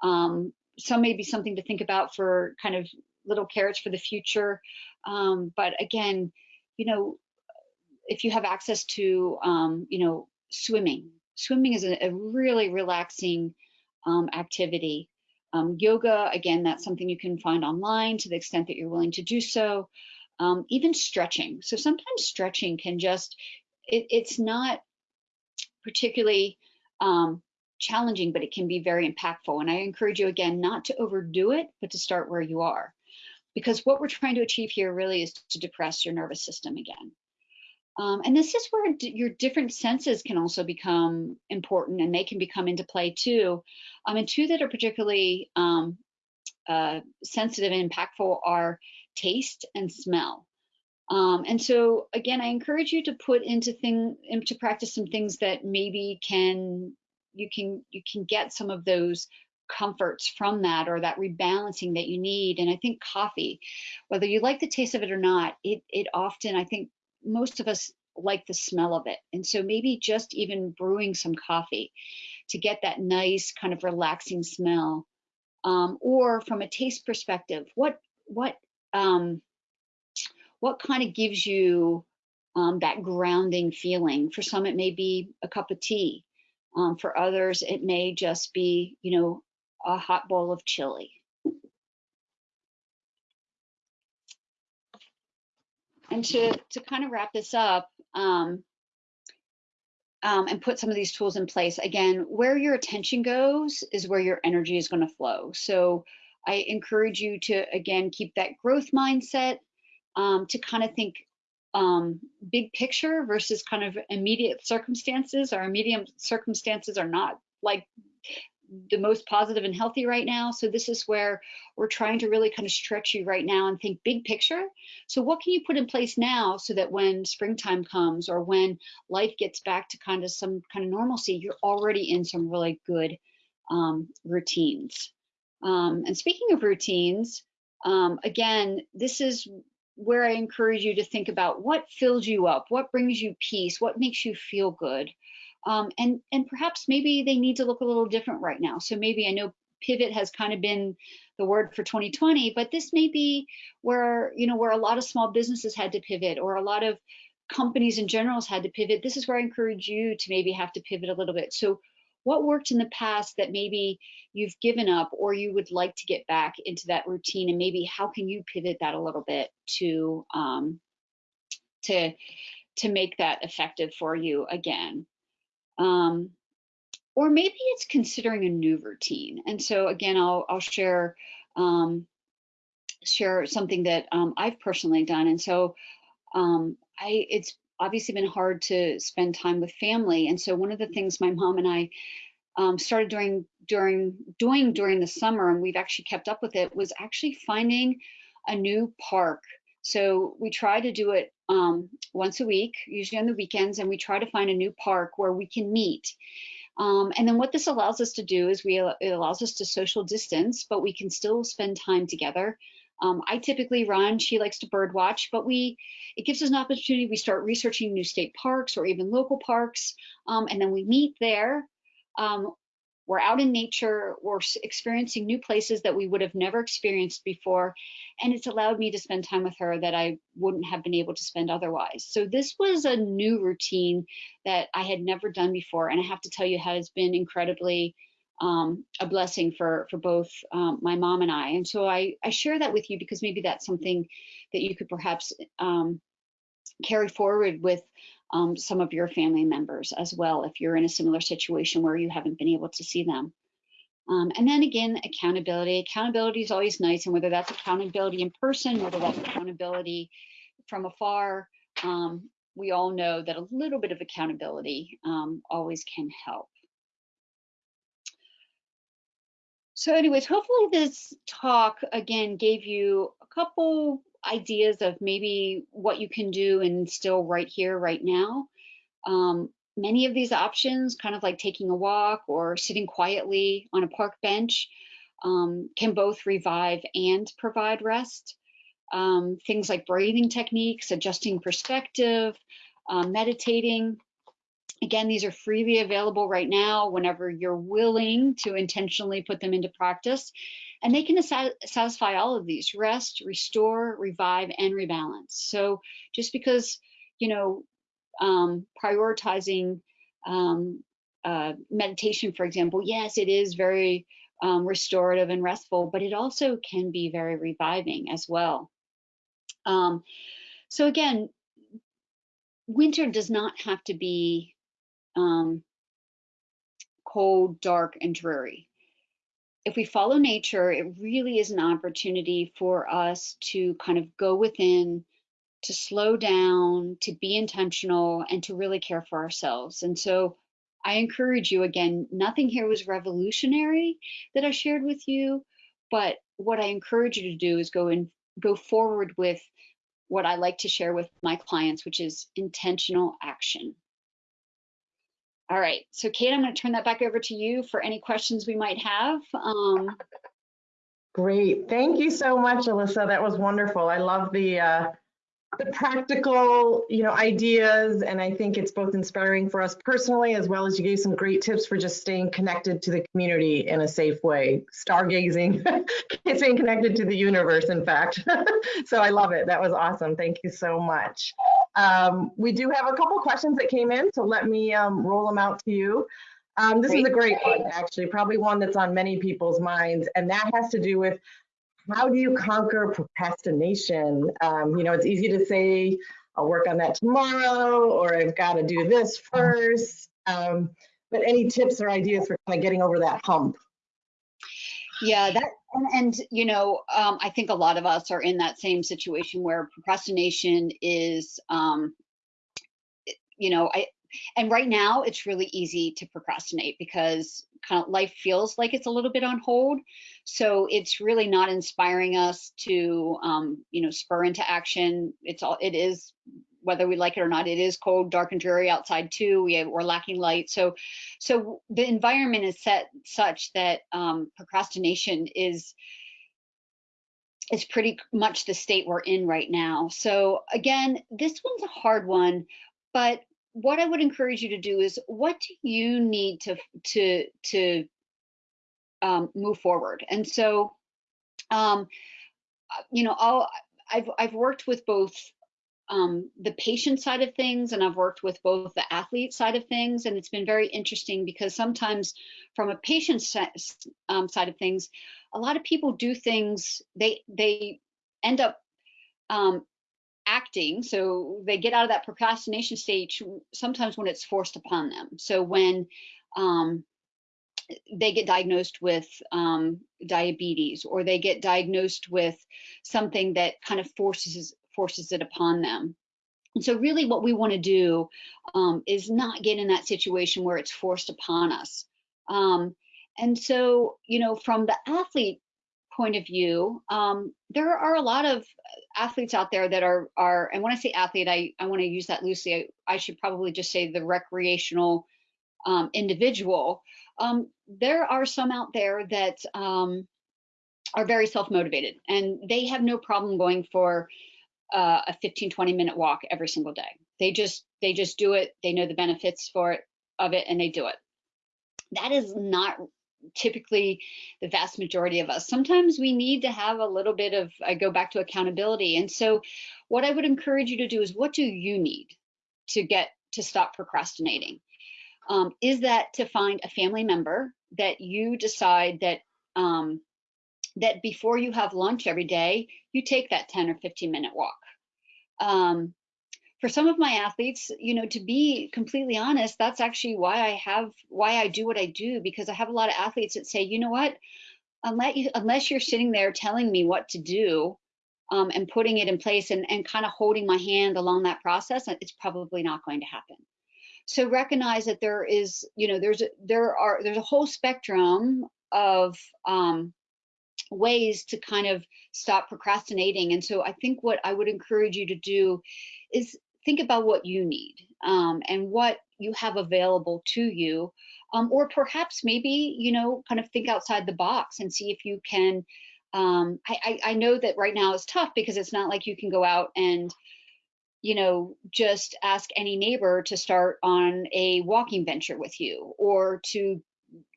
Um, some may be something to think about for kind of little carrots for the future. Um, but again, you know, if you have access to, um, you know, swimming, swimming is a, a really relaxing um, activity. Um, yoga, again, that's something you can find online to the extent that you're willing to do so. Um, even stretching. So sometimes stretching can just, it, it's not particularly um, challenging, but it can be very impactful. And I encourage you again, not to overdo it, but to start where you are. Because what we're trying to achieve here really is to depress your nervous system again. Um, and this is where your different senses can also become important and they can become into play too. Um, and two that are particularly um, uh, sensitive and impactful are taste and smell. Um, and so again, I encourage you to put into thing into practice some things that maybe can you can you can get some of those comforts from that or that rebalancing that you need. And I think coffee, whether you like the taste of it or not, it it often I think most of us like the smell of it. And so maybe just even brewing some coffee to get that nice kind of relaxing smell. Um, or from a taste perspective, what what um, what kind of gives you um, that grounding feeling? For some, it may be a cup of tea. Um, for others, it may just be, you know, a hot bowl of chili. And to, to kind of wrap this up um, um, and put some of these tools in place, again, where your attention goes is where your energy is going to flow. So I encourage you to, again, keep that growth mindset um, to kind of think um, big picture versus kind of immediate circumstances. Our immediate circumstances are not like the most positive and healthy right now. So this is where we're trying to really kind of stretch you right now and think big picture. So what can you put in place now so that when springtime comes or when life gets back to kind of some kind of normalcy, you're already in some really good um, routines. Um, and speaking of routines, um, again, this is where I encourage you to think about what fills you up, what brings you peace, what makes you feel good. Um, and, and perhaps maybe they need to look a little different right now. So maybe I know pivot has kind of been the word for 2020, but this may be where, you know, where a lot of small businesses had to pivot or a lot of companies in general had to pivot. This is where I encourage you to maybe have to pivot a little bit. So what worked in the past that maybe you've given up or you would like to get back into that routine and maybe how can you pivot that a little bit to um, to to make that effective for you again um, or maybe it's considering a new routine and so again I'll, I'll share um, share something that um, I've personally done and so um, I it's obviously been hard to spend time with family. And so one of the things my mom and I um, started doing during doing during the summer, and we've actually kept up with it, was actually finding a new park. So we try to do it um, once a week, usually on the weekends, and we try to find a new park where we can meet. Um, and then what this allows us to do is we it allows us to social distance, but we can still spend time together. Um, I typically run, she likes to bird watch, but we, it gives us an opportunity. We start researching new state parks or even local parks, um, and then we meet there. We're out in nature, we're experiencing new places that we would have never experienced before. And it's allowed me to spend time with her that I wouldn't have been able to spend otherwise. So this was a new routine that I had never done before. And I have to tell you, has been incredibly um, a blessing for for both um, my mom and I. And so I, I share that with you because maybe that's something that you could perhaps um, carry forward with um, some of your family members as well if you're in a similar situation where you haven't been able to see them. Um, and then again, accountability. Accountability is always nice, and whether that's accountability in person, whether that's accountability from afar, um, we all know that a little bit of accountability always can help. So anyways, hopefully this talk again gave you a couple ideas of maybe what you can do and still right here, right now. Um, many of these options, kind of like taking a walk or sitting quietly on a park bench, um, can both revive and provide rest. Um, things like breathing techniques, adjusting perspective, um, meditating, Again, these are freely available right now whenever you're willing to intentionally put them into practice. And they can satisfy all of these rest, restore, revive, and rebalance. So just because, you know, um, prioritizing um, uh, meditation, for example, yes, it is very um, restorative and restful, but it also can be very reviving as well. Um, so again, winter does not have to be um, cold, dark, and dreary. If we follow nature, it really is an opportunity for us to kind of go within, to slow down, to be intentional, and to really care for ourselves. And so I encourage you again, nothing here was revolutionary that I shared with you, but what I encourage you to do is go and go forward with what I like to share with my clients, which is intentional action. All right, so Kate, I'm going to turn that back over to you for any questions we might have. Um, Great, thank you so much, Alyssa. That was wonderful. I love the uh, the practical, you know, ideas, and I think it's both inspiring for us personally as well as you gave some great tips for just staying connected to the community in a safe way. Stargazing, staying connected to the universe, in fact. so I love it. That was awesome. Thank you so much. Um, we do have a couple questions that came in, so let me um, roll them out to you. Um, this great. is a great one, actually, probably one that's on many people's minds, and that has to do with how do you conquer procrastination? Um, you know, it's easy to say, I'll work on that tomorrow, or I've got to do this first. Um, but any tips or ideas for kind of getting over that hump? Yeah, that and, and you know, um, I think a lot of us are in that same situation where procrastination is, um, you know, I and right now it's really easy to procrastinate because kind of life feels like it's a little bit on hold. So it's really not inspiring us to, um, you know, spur into action. It's all, it is, whether we like it or not, it is cold, dark and dreary outside too. We have, we're lacking light. So, so the environment is set such that um, procrastination is, is pretty much the state we're in right now. So again, this one's a hard one, but what I would encourage you to do is what do you need to to to um, move forward? And so, um, uh, you know, I'll, I've I've worked with both um, the patient side of things and I've worked with both the athlete side of things. And it's been very interesting because sometimes from a patient um, side of things, a lot of people do things, they, they end up um, acting. So they get out of that procrastination stage sometimes when it's forced upon them. So when um, they get diagnosed with um, diabetes or they get diagnosed with something that kind of forces forces it upon them. And so really what we want to do um, is not get in that situation where it's forced upon us. Um, and so, you know, from the athlete point of view, um, there are a lot of athletes out there that are, are and when I say athlete, I, I want to use that loosely. I, I, should probably just say the recreational um, individual. Um, there are some out there that um, are very self-motivated and they have no problem going for uh, a 15, 20 minute walk every single day. They just, they just do it. They know the benefits for it of it and they do it. That is not typically the vast majority of us. Sometimes we need to have a little bit of, I go back to accountability. And so what I would encourage you to do is what do you need to get to stop procrastinating? Um, is that to find a family member that you decide that um, that before you have lunch every day, you take that 10 or 15 minute walk. Um, for some of my athletes, you know, to be completely honest, that's actually why I have, why I do what I do, because I have a lot of athletes that say, you know what, unless, you, unless you're sitting there telling me what to do um, and putting it in place and, and kind of holding my hand along that process, it's probably not going to happen. So recognize that there is, you know, there's, a, there are, there's a whole spectrum of um, ways to kind of stop procrastinating. And so I think what I would encourage you to do is think about what you need um, and what you have available to you. Um, or perhaps maybe, you know, kind of think outside the box and see if you can. Um, I, I, I know that right now is tough because it's not like you can go out and you know, just ask any neighbor to start on a walking venture with you or to,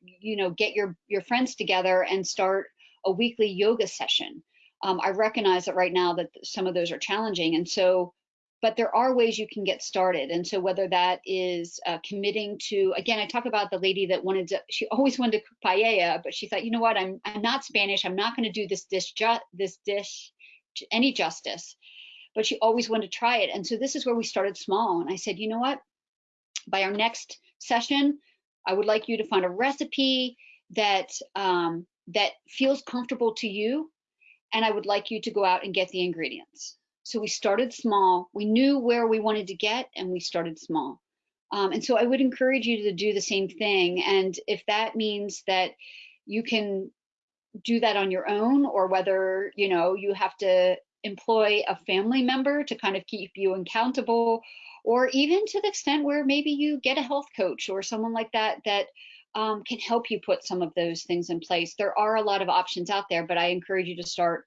you know, get your, your friends together and start a weekly yoga session. Um, I recognize that right now that some of those are challenging. And so, but there are ways you can get started. And so whether that is uh, committing to, again, I talk about the lady that wanted to, she always wanted to cook paella, but she thought, you know what, I'm, I'm not Spanish. I'm not going to do this dish, this dish any justice, but she always wanted to try it. And so this is where we started small. And I said, you know what, by our next session, I would like you to find a recipe that um, that feels comfortable to you. And I would like you to go out and get the ingredients. So we started small. We knew where we wanted to get and we started small. Um, and so I would encourage you to do the same thing. And if that means that you can do that on your own or whether, you know, you have to employ a family member to kind of keep you accountable or even to the extent where maybe you get a health coach or someone like that that um, can help you put some of those things in place. There are a lot of options out there, but I encourage you to start.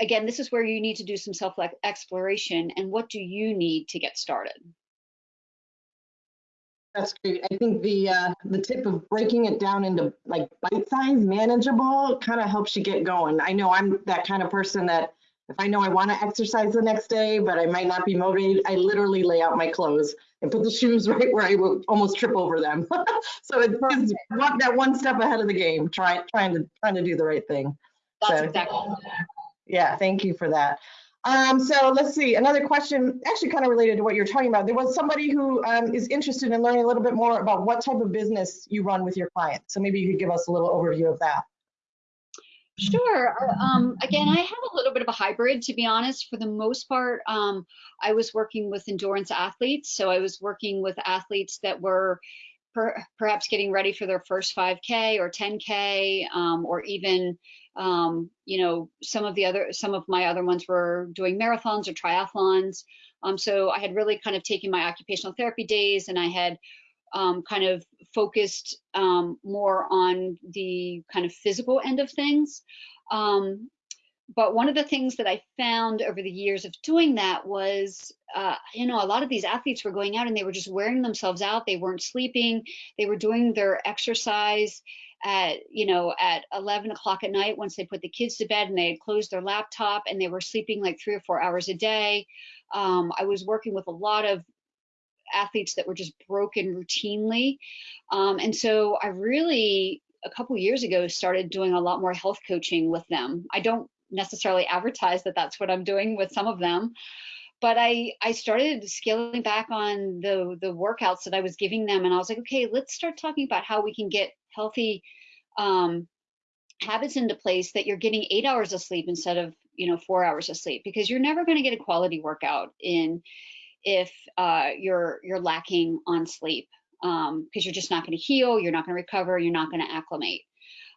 Again, this is where you need to do some self exploration and what do you need to get started? That's great. I think the uh, the tip of breaking it down into like bite size, manageable, kind of helps you get going. I know I'm that kind of person that if I know I want to exercise the next day, but I might not be motivated, I literally lay out my clothes and put the shoes right where I will almost trip over them. so it's walk that one step ahead of the game, trying trying to trying to do the right thing. That's so, exactly. Yeah, thank you for that. Um, so let's see, another question, actually kind of related to what you're talking about. There was somebody who um, is interested in learning a little bit more about what type of business you run with your clients. So maybe you could give us a little overview of that. Sure. Uh, um, again, I have a little bit of a hybrid, to be honest. For the most part, um, I was working with endurance athletes. So I was working with athletes that were per perhaps getting ready for their first 5K or 10K, um, or even, um, you know, some of the other, some of my other ones were doing marathons or triathlons. Um, so I had really kind of taken my occupational therapy days and I had um, kind of focused um, more on the kind of physical end of things. Um, but one of the things that I found over the years of doing that was, uh, you know, a lot of these athletes were going out and they were just wearing themselves out. They weren't sleeping. They were doing their exercise at, you know, at 11 o'clock at night once they put the kids to bed and they had closed their laptop and they were sleeping like three or four hours a day. Um, I was working with a lot of athletes that were just broken routinely. Um, and so I really a couple years ago started doing a lot more health coaching with them. I don't necessarily advertise that that's what I'm doing with some of them. But I, I started scaling back on the, the workouts that I was giving them. And I was like, okay, let's start talking about how we can get healthy um, habits into place that you're getting eight hours of sleep instead of, you know, four hours of sleep, because you're never going to get a quality workout in if uh, you're, you're lacking on sleep because um, you're just not going to heal, you're not going to recover, you're not going to acclimate.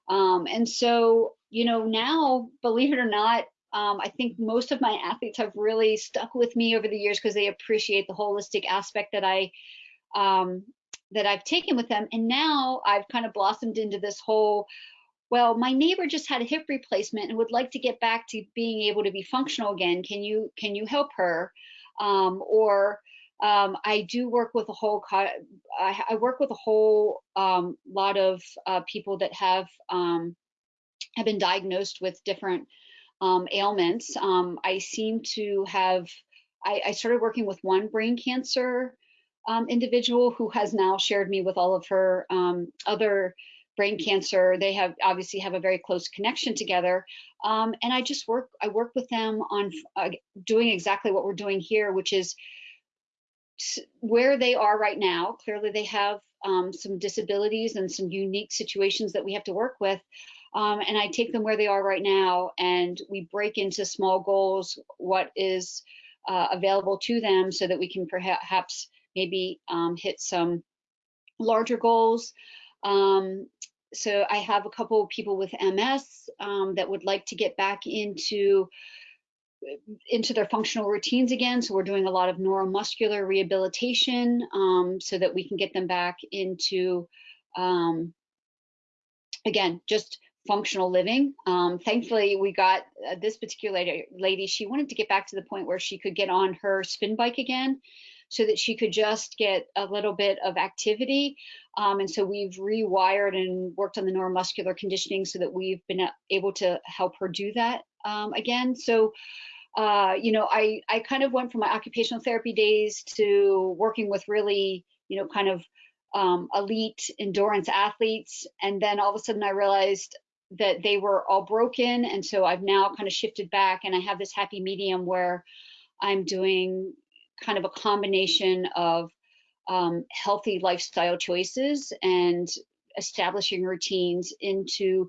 Um, and so, you know, now, believe it or not, um, I think most of my athletes have really stuck with me over the years because they appreciate the holistic aspect that I um, that I've taken with them. And now I've kind of blossomed into this whole, well, my neighbor just had a hip replacement and would like to get back to being able to be functional again. Can you can you help her? Um, or um, I do work with a whole, I, I work with a whole um, lot of uh, people that have um, have been diagnosed with different um, ailments. Um, I seem to have, I, I, started working with one brain cancer individual who has now shared me with all of her other brain cancer. They have obviously have a very close connection together. and I just work, I work with them on uh, doing exactly what we're doing here, which is where they are right now, clearly they have um, some disabilities and some unique situations that we have to work with. Um, and I take them where they are right now and we break into small goals what is uh, available to them so that we can perhaps maybe um, hit some larger goals. Um, so I have a couple of people with MS um, that would like to get back into into their functional routines again. So we're doing a lot of neuromuscular rehabilitation um, so that we can get them back into, um, again, just functional living. Um, thankfully, we got uh, this particular lady, she wanted to get back to the point where she could get on her spin bike again so that she could just get a little bit of activity. Um, and so we've rewired and worked on the neuromuscular conditioning so that we've been uh, able to help her do that um, again. So, uh, you know, I, I kind of went from my occupational therapy days to working with really, you know, kind of um, elite endurance athletes. And then all of a sudden I realized that they were all broken. And so I've now kind of shifted back and I have this happy medium where I'm doing kind of a combination of um, healthy lifestyle choices and establishing routines into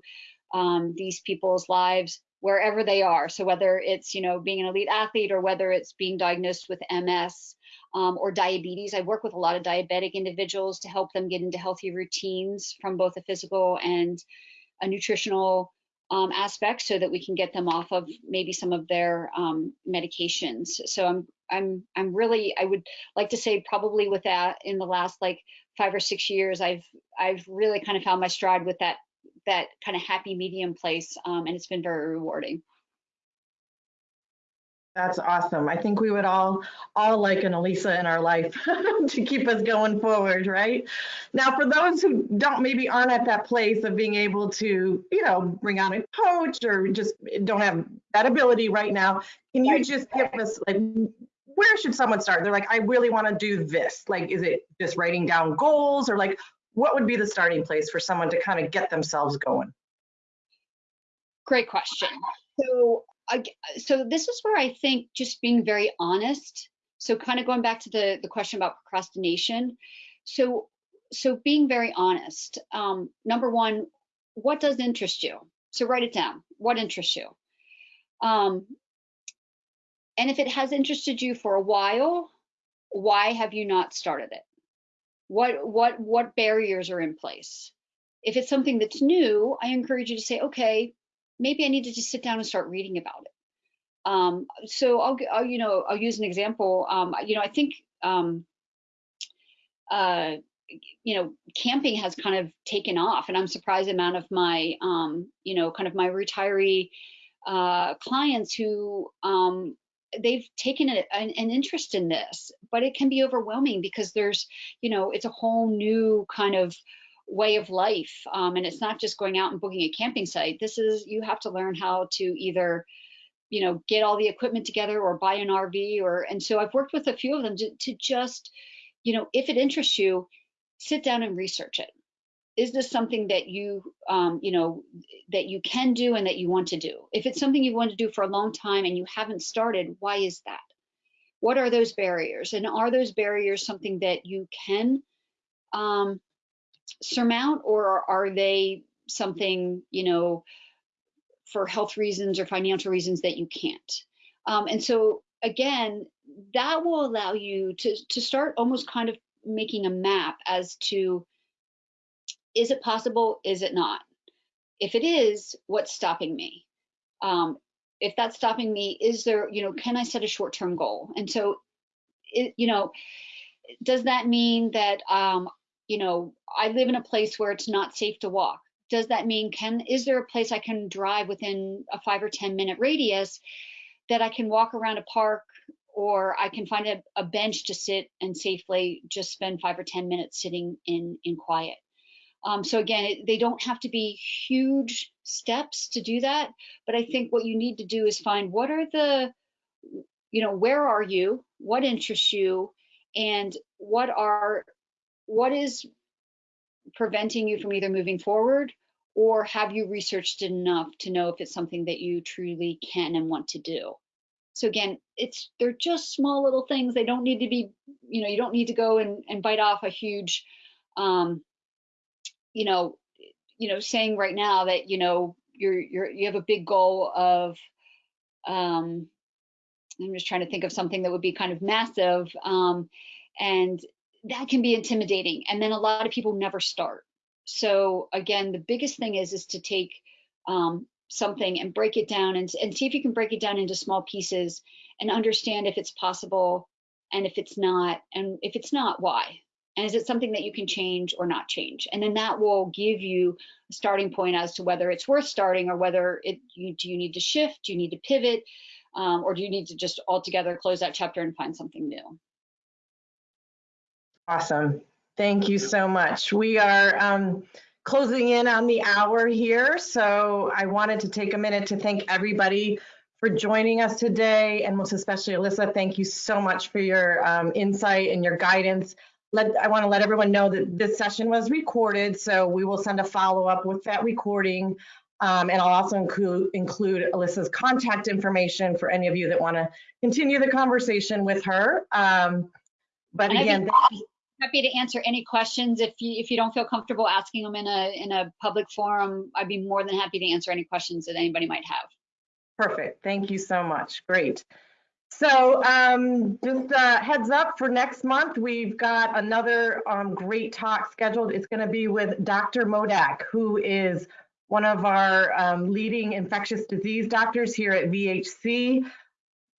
um, these people's lives wherever they are. So whether it's, you know, being an elite athlete or whether it's being diagnosed with MS um, or diabetes, I work with a lot of diabetic individuals to help them get into healthy routines from both a physical and a nutritional um, aspect so that we can get them off of maybe some of their um, medications. So I'm I'm I'm really I would like to say probably with that in the last like five or six years I've I've really kind of found my stride with that that kind of happy medium place um, and it's been very rewarding. That's awesome. I think we would all all like an Alyssa in our life to keep us going forward, right? Now, for those who don't maybe aren't at that place of being able to, you know, bring on a coach or just don't have that ability right now, can you just give us like where should someone start? They're like, I really want to do this. Like, is it just writing down goals or like what would be the starting place for someone to kind of get themselves going? Great question. So so this is where I think just being very honest. So kind of going back to the, the question about procrastination. So, so being very honest. Um, number one, what does interest you? So write it down. What interests you? Um, and if it has interested you for a while, why have you not started it? What what what barriers are in place? If it's something that's new, I encourage you to say, okay, maybe I need to just sit down and start reading about it. Um, so I'll, I'll, you know, I'll use an example. Um, you know, I think, um, uh, you know, camping has kind of taken off, and I'm surprised amount of my, um, you know, kind of my retiree uh, clients who um, they've taken a, an, an, interest in this, but it can be overwhelming because there's, you know, it's a whole new kind of way of life. Um, and it's not just going out and booking a camping site. This is, you have to learn how to either, you know, get all the equipment together or buy an RV or, and so I've worked with a few of them to, to just, you know, if it interests you, sit down and research it is this something that you um, you know that you can do and that you want to do if it's something you want to do for a long time and you haven't started why is that what are those barriers and are those barriers something that you can um, surmount or are they something you know for health reasons or financial reasons that you can't um, and so again that will allow you to to start almost kind of making a map as to is it possible? Is it not? If it is, what's stopping me? Um, if that's stopping me, is there, you know, can I set a short term goal? And so, it, you know, does that mean that, um, you know, I live in a place where it's not safe to walk? Does that mean can is there a place I can drive within a five or 10 minute radius that I can walk around a park or I can find a, a bench to sit and safely just spend five or 10 minutes sitting in, in quiet? Um, so again, it, they don't have to be huge steps to do that, but I think what you need to do is find what are the, you know, where are you, what interests you, and what are, what is preventing you from either moving forward or have you researched enough to know if it's something that you truly can and want to do? So again, it's they're just small little things. They don't need to be, you know, you don't need to go and, and bite off a huge um, you know, you know, saying right now that you know you're you're you have a big goal of, um, I'm just trying to think of something that would be kind of massive, um, and that can be intimidating. And then a lot of people never start. So again, the biggest thing is is to take um, something and break it down and, and see if you can break it down into small pieces and understand if it's possible and if it's not and if it's not why and is it something that you can change or not change? And then that will give you a starting point as to whether it's worth starting or whether it you, do you need to shift, do you need to pivot, um, or do you need to just altogether close that chapter and find something new? Awesome. Thank you so much. We are um, closing in on the hour here, so I wanted to take a minute to thank everybody for joining us today, and most especially Alyssa, thank you so much for your um, insight and your guidance let, I want to let everyone know that this session was recorded, so we will send a follow-up with that recording. Um, and I'll also include, include Alyssa's contact information for any of you that want to continue the conversation with her. Um, but again, happy, happy to answer any questions if you if you don't feel comfortable asking them in a in a public forum. I'd be more than happy to answer any questions that anybody might have. Perfect. Thank you so much. Great. So um, just uh, heads up for next month, we've got another um, great talk scheduled. It's going to be with Dr. Modak, who is one of our um, leading infectious disease doctors here at VHC.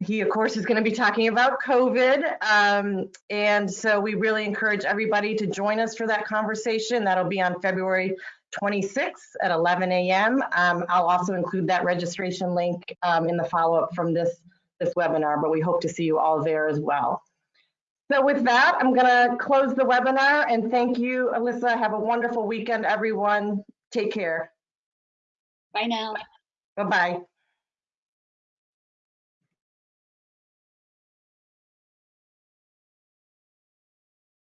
He, of course, is going to be talking about COVID. Um, and so we really encourage everybody to join us for that conversation. That'll be on February 26th at 11 a.m. Um, I'll also include that registration link um, in the follow-up from this this webinar, but we hope to see you all there as well. So with that, I'm gonna close the webinar and thank you, Alyssa. Have a wonderful weekend, everyone. Take care. Bye now. Bye-bye.